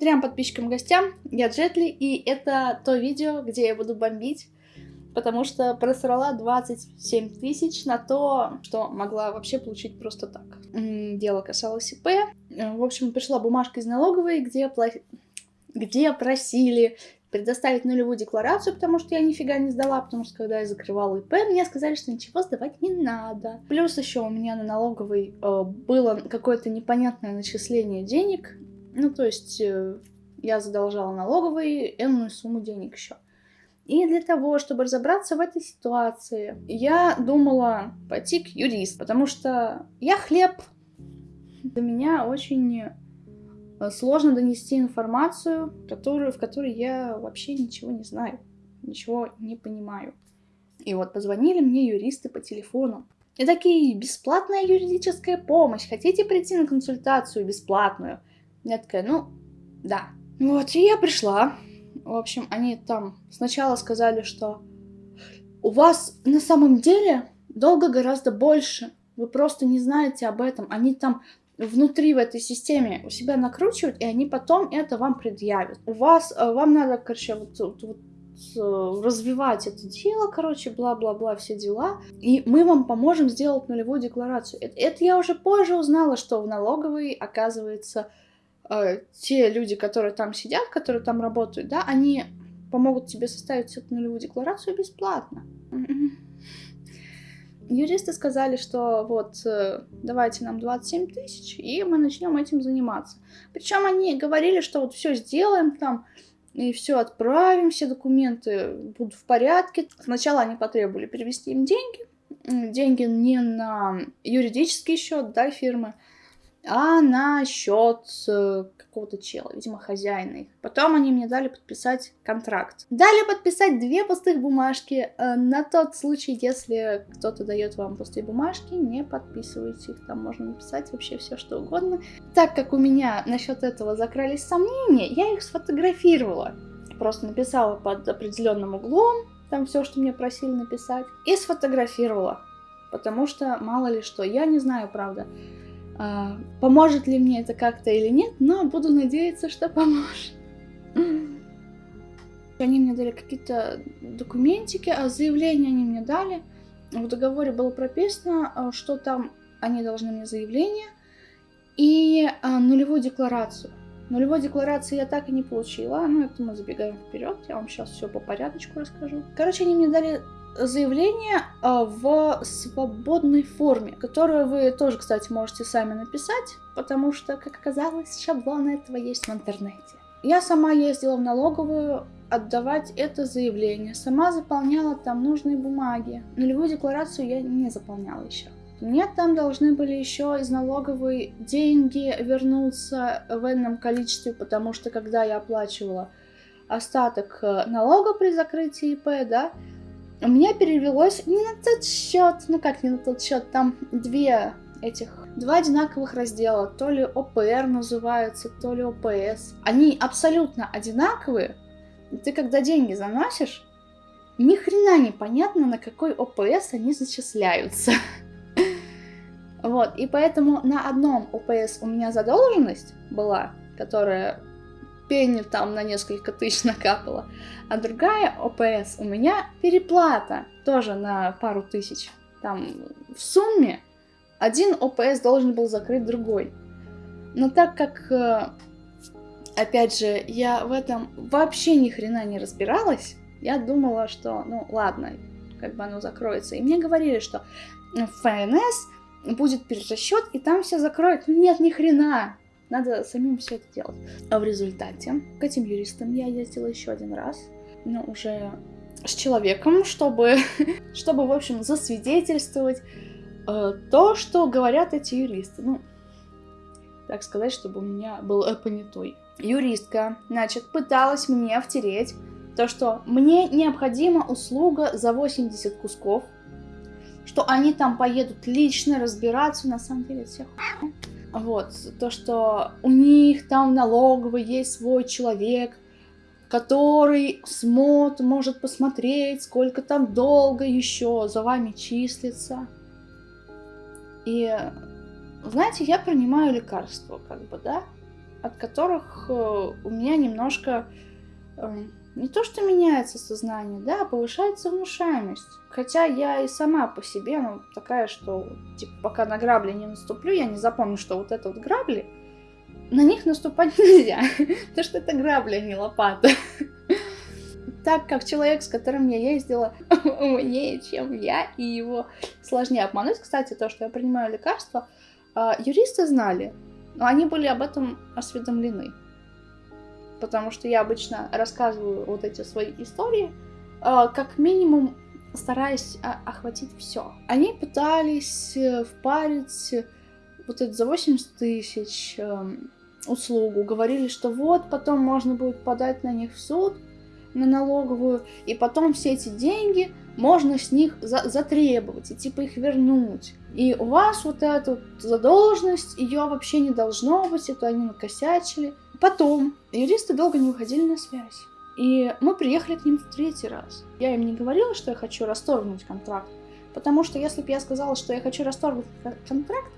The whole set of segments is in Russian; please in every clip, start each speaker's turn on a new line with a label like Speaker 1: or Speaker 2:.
Speaker 1: Трем подписчикам гостям, я Джетли, и это то видео, где я буду бомбить, потому что просрала 27 тысяч на то, что могла вообще получить просто так. Дело касалось ИП. В общем, пришла бумажка из налоговой, где, пла... где просили предоставить нулевую декларацию, потому что я нифига не сдала, потому что когда я закрывала ИП, мне сказали, что ничего сдавать не надо. Плюс еще у меня на налоговой э, было какое-то непонятное начисление денег, ну то есть э, я задолжала налоговой энную сумму денег еще. И для того, чтобы разобраться в этой ситуации, я думала пойти к юристу, потому что я хлеб. Для меня очень Э, сложно донести информацию, которую, в которой я вообще ничего не знаю, ничего не понимаю. И вот позвонили мне юристы по телефону. И такие, бесплатная юридическая помощь, хотите прийти на консультацию бесплатную? Я такая, ну, да. Вот, и я пришла. В общем, они там сначала сказали, что у вас на самом деле долго гораздо больше. Вы просто не знаете об этом. Они там внутри в этой системе у себя накручивают, и они потом это вам предъявят. У вас, э, вам надо, короче, вот, вот, вот э, развивать это дело, короче, бла-бла-бла, все дела, и мы вам поможем сделать нулевую декларацию. Это, это я уже позже узнала, что в налоговой, оказывается, э, те люди, которые там сидят, которые там работают, да, они помогут тебе составить эту нулевую декларацию бесплатно. Юристы сказали, что вот э, давайте нам 27 тысяч, и мы начнем этим заниматься. Причем они говорили, что вот все сделаем там, и все отправим, все документы будут в порядке. Сначала они потребовали перевести им деньги, деньги не на юридический счет, да, фирмы, а на счет э, какого-то чела, видимо, хозяина их. Потом они мне дали подписать контракт. Дали подписать две пустых бумажки. Э, на тот случай, если кто-то дает вам пустые бумажки, не подписывайте их. Там можно написать вообще все, что угодно. Так как у меня насчет этого закрались сомнения, я их сфотографировала. Просто написала под определенным углом, там все, что мне просили написать, и сфотографировала. Потому что, мало ли что, я не знаю, правда. А, поможет ли мне это как-то или нет, но буду надеяться, что поможет. Они мне дали какие-то документики, а заявление они мне дали. В договоре было прописано, а, что там они должны мне заявление и а, нулевую декларацию. Нулевой декларации я так и не получила, но это мы забегаем вперед, я вам сейчас все по порядочку расскажу. Короче, они мне дали заявление а, в свободной форме, которую вы тоже, кстати, можете сами написать, потому что, как оказалось, шаблон этого есть в интернете. Я сама ездила в налоговую отдавать это заявление, сама заполняла там нужные бумаги. Нулевую декларацию я не заполняла еще. Мне там должны были еще из налоговой деньги вернуться в энном количестве, потому что когда я оплачивала остаток э, налога при закрытии ИП, да, у меня перевелось не на тот счет, ну как не на тот счет, там две этих, два одинаковых раздела, то ли ОПР называется, то ли ОПС. Они абсолютно одинаковые, ты когда деньги заносишь, ни хрена не понятно, на какой ОПС они зачисляются. Вот, и поэтому на одном ОПС у меня задолженность была, которая пенни там на несколько тысяч накапала. А другая ОПС у меня переплата тоже на пару тысяч. Там в сумме один ОПС должен был закрыть другой. Но так как, э, опять же, я в этом вообще ни хрена не разбиралась, я думала, что, ну ладно, как бы оно закроется. И мне говорили, что в ФНС будет перерасчет, и там все закроют. Ну нет, ни хрена. Надо самим все это делать. А в результате к этим юристам я ездила еще один раз, но уже с человеком, чтобы, чтобы в общем, засвидетельствовать э, то, что говорят эти юристы. Ну, так сказать, чтобы у меня был э, понятой. Юристка, значит, пыталась мне втереть то, что мне необходима услуга за 80 кусков, что они там поедут лично разбираться, на самом деле, всех. Вот, то, что у них там налоговый есть свой человек, который смот может посмотреть, сколько там долго еще за вами числится. И, знаете, я принимаю лекарства, как бы, да? от которых э, у меня немножко э, не то, что меняется сознание, да, а повышается внушаемость. Хотя я и сама по себе, ну, такая, что, типа, пока на грабли не наступлю, я не запомню, что вот это вот грабли, на них наступать нельзя, потому что это грабли, а не лопата. Так как человек, с которым я ездила, умнее, чем я, и его сложнее обмануть. Кстати, то, что я принимаю лекарства, а, юристы знали, но они были об этом осведомлены. Потому что я обычно рассказываю вот эти свои истории, а, как минимум стараясь охватить все. Они пытались э, впарить вот это за 80 тысяч эм, услугу, говорили, что вот потом можно будет подать на них в суд, на налоговую, и потом все эти деньги можно с них за затребовать и типа их вернуть. И у вас вот эта задолженность, ее вообще не должно быть, это они накосячили. Потом юристы долго не выходили на связь. И мы приехали к ним в третий раз. Я им не говорила, что я хочу расторгнуть контракт, потому что если бы я сказала, что я хочу расторгнуть контракт,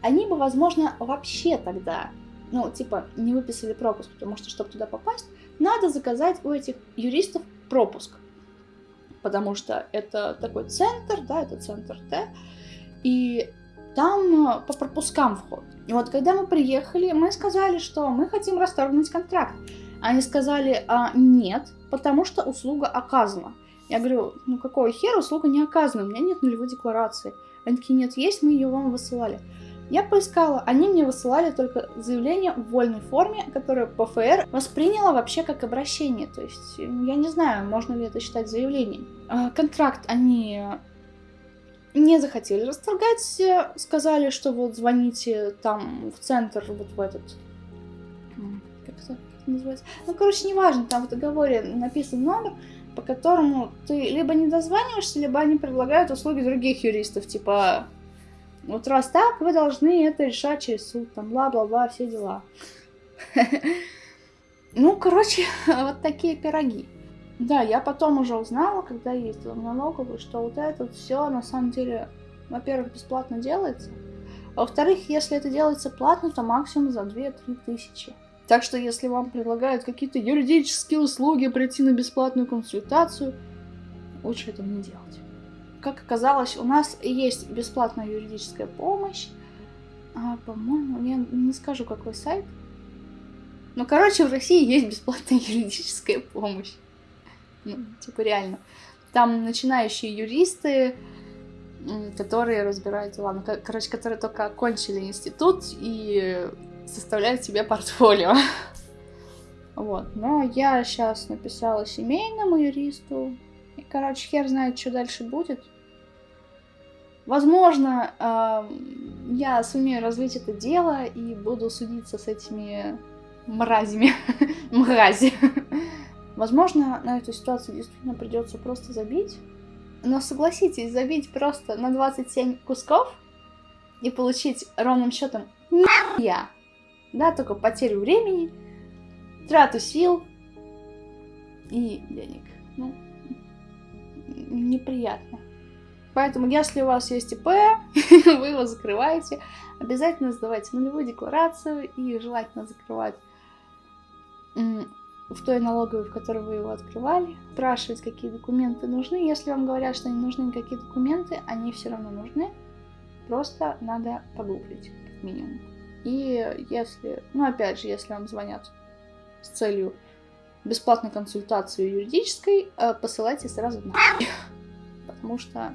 Speaker 1: они бы, возможно, вообще тогда, ну, типа, не выписали пропуск, потому что, чтобы туда попасть, надо заказать у этих юристов пропуск. Потому что это такой центр, да, это центр Т, и там э, по пропускам вход. И вот когда мы приехали, мы сказали, что мы хотим расторгнуть контракт. Они сказали, а, нет, потому что услуга оказана. Я говорю, ну какого хера услуга не оказана, у меня нет нулевой декларации. Они такие, нет, есть, мы ее вам высылали. Я поискала, они мне высылали только заявление в вольной форме, которое ПФР восприняла вообще как обращение. То есть, я не знаю, можно ли это считать заявлением. А, контракт они не захотели расторгать, сказали, что вот звоните там в центр, вот в этот... Как это называется? Ну, короче, неважно, там в договоре написан номер, по которому ты либо не дозваниваешься, либо они предлагают услуги других юристов, типа вот раз так, вы должны это решать через суд, там, бла-бла-бла, все дела. Ну, короче, вот такие пироги. Да, я потом уже узнала, когда ездила в налоговую, что вот это все на самом деле, во-первых, бесплатно делается, а во-вторых, если это делается платно, то максимум за 2-3 тысячи. Так что если вам предлагают какие-то юридические услуги, прийти на бесплатную консультацию, лучше этого не делать как оказалось, у нас есть бесплатная юридическая помощь. А, по-моему, я не скажу, какой сайт. Ну, короче, в России есть бесплатная юридическая помощь. Ну, типа реально. Там начинающие юристы, которые разбирают дела. Ну, короче, которые только окончили институт и составляют себе портфолио. Вот. Но я сейчас написала семейному юристу. И, короче, хер знает, что дальше будет. Возможно, э, я сумею развить это дело и буду судиться с этими мразями. Мрази. Возможно, на эту ситуацию действительно придется просто забить. Но согласитесь, забить просто на 27 кусков и получить ровным счетом я. Да, только потерю времени, трату сил и денег. Ну, неприятно. Поэтому, если у вас есть ИП, вы его закрываете, обязательно сдавайте нулевую декларацию и желательно закрывать в той налоговой, в которой вы его открывали, спрашивать, какие документы нужны. Если вам говорят, что не нужны никакие документы, они все равно нужны. Просто надо погуглить, как минимум. И если, ну опять же, если вам звонят с целью бесплатной консультации юридической, э, посылайте сразу на потому что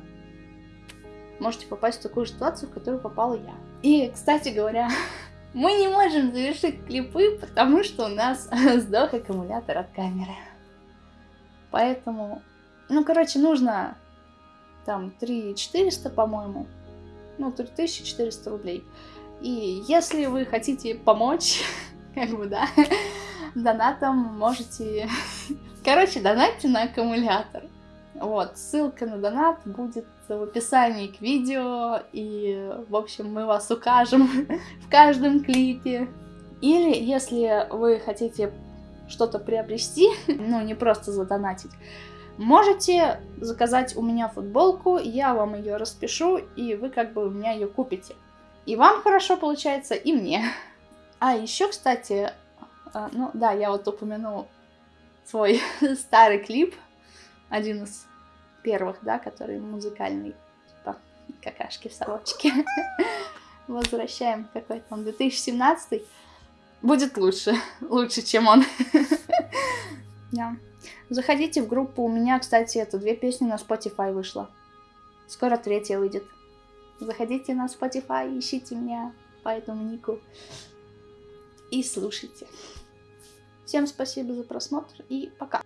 Speaker 1: можете попасть в такую ситуацию, в которую попала я. И, кстати говоря, мы не можем завершить клипы, потому что у нас сдох аккумулятор от камеры. Поэтому, ну, короче, нужно там 3400, по-моему, ну, 3400 рублей. И если вы хотите помочь, как бы, да, донатом можете... Короче, донатьте на аккумулятор. Вот, ссылка на донат будет в описании к видео, и, в общем, мы вас укажем в каждом клипе. Или, если вы хотите что-то приобрести, ну, не просто задонатить, можете заказать у меня футболку, я вам ее распишу, и вы как бы у меня ее купите. И вам хорошо получается, и мне. А, еще, кстати, а, ну да, я вот упомяну свой старый клип, один из первых, да, который музыкальный, типа какашки в сорочке. Возвращаем какой-то он 2017 будет лучше, лучше, чем он. Да. Заходите в группу, у меня, кстати, это две песни на Spotify вышло. Скоро третья выйдет. Заходите на Spotify, ищите меня по этому нику и слушайте. Всем спасибо за просмотр и пока.